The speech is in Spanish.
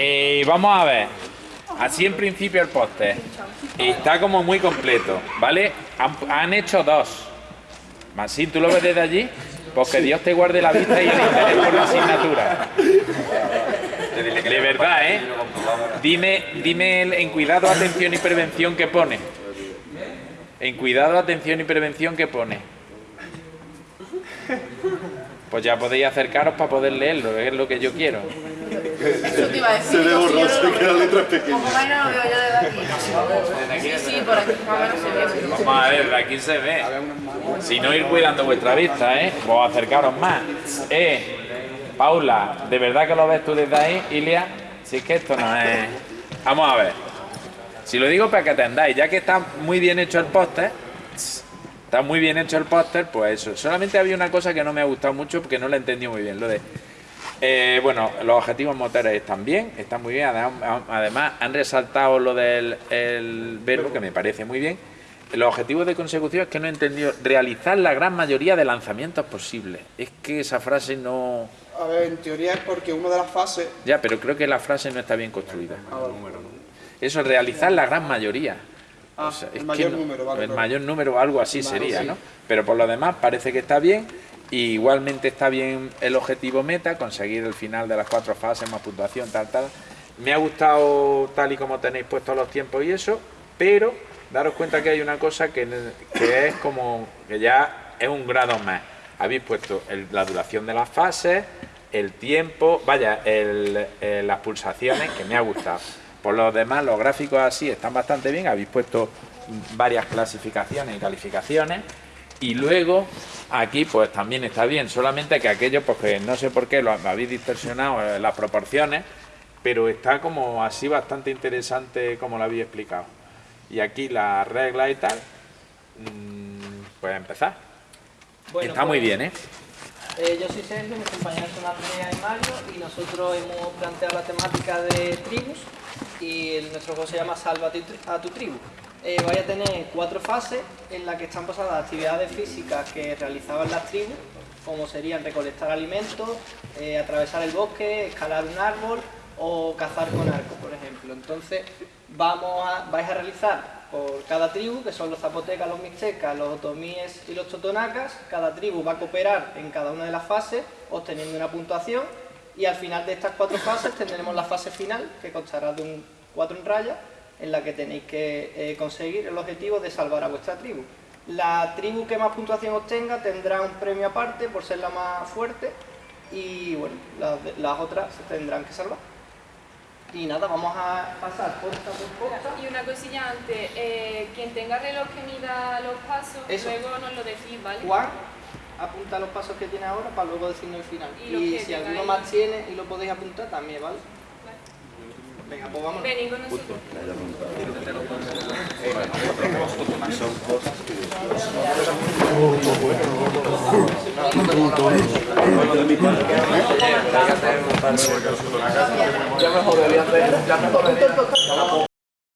Eh, vamos a ver. Así en principio el póster está como muy completo, ¿vale? Han, han hecho dos. Masín, ¿tú lo ves desde allí? Pues que Dios te guarde la vista y el interés por la asignatura. De verdad, ¿eh? Dime, dime el- en cuidado, atención y prevención que pone. En cuidado, atención y prevención que pone. Pues ya podéis acercaros para poder leerlo, es lo que yo quiero. Eso te iba a decir. Se ve digo, si yo borroso no y lo- que la letra es pequeña. Como menos lo veo yo desde aquí. Sí, sí, por aquí más o menos se ve. Vamos a ver, de aquí se ve. Si no ir cuidando vuestra vista, ¿eh? Vos acercaros más. Eh, Paula, ¿de verdad que lo ves tú desde ahí, Ilia? Si es que esto no es... Vamos a ver. Si lo digo para que atendáis, ya que está muy bien hecho el póster, está muy bien hecho el póster, pues eso. Solamente había una cosa que no me ha gustado mucho porque no la entendí muy bien, lo de... Eh, bueno, los objetivos motores están bien, están muy bien. Además, han resaltado lo del el verbo, que me parece muy bien. Los objetivos de consecución es que no he entendido. Realizar la gran mayoría de lanzamientos posibles. Es que esa frase no. A ver, en teoría es porque una de las fases... Ya, pero creo que la frase no está bien construida. Eso, realizar la gran mayoría. Ah, O sea, es el que mayor no- número, vale. El claro. mayor número, algo así Vale, sería, sí. ¿no? Pero por lo demás parece que está bien. Igualmente está bien el objetivo meta, conseguir el final de las cuatro fases, más puntuación, tal, tal. Me ha gustado tal y como tenéis puestos los tiempos y eso, pero daros cuenta que hay una cosa que, es como que ya es un grado más. Habéis puesto la duración de las fases, el tiempo, vaya, las pulsaciones, que me ha gustado. Por lo demás, los gráficos así están bastante bien. Habéis puesto varias clasificaciones y calificaciones. Y luego, aquí pues también está bien, solamente que aquello, pues que no sé por qué lo habéis distorsionado eh, las proporciones, pero está como así bastante interesante como lo habéis explicado. Y aquí la regla y tal, mm, pues empezar. Bueno, está muy pues, bien, ¿eh? eh, yo soy Sergio, mis compañeros son Andrea y Mario y nosotros hemos planteado la temática de tribus y nuestro juego se llama Salva a tu tribu. Eh, vais a tener cuatro fases en las que están basadas actividades físicas que realizaban las tribus, como serían recolectar alimentos, eh, atravesar el bosque, escalar un árbol o cazar con arco, por ejemplo. Entonces, vamos vais a realizar por cada tribu, que son los zapotecas, los mixtecas, los otomíes y los totonacas, cada tribu va a cooperar en cada una de las fases, obteniendo una puntuación, y al final de estas cuatro fases tendremos la fase final, que constará de un cuatro en raya, en la que tenéis que eh, conseguir el objetivo de salvar a vuestra tribu. La tribu que más puntuación obtenga tendrá un premio aparte por ser la más fuerte, y bueno, las, otras se tendrán que salvar. Y nada, vamos a pasar posta por posta. Y una cosilla antes, eh, quien tenga reloj que mida los pasos, Eso. luego nos lo decís, ¿vale? Juan apunta los pasos que tiene ahora para luego decirnos el final. Y si alguno más tiene y lo podéis apuntar también, ¿vale? Venga, pues vamos. Venid con nosotros. Ya mejor debería hacer, ya mejor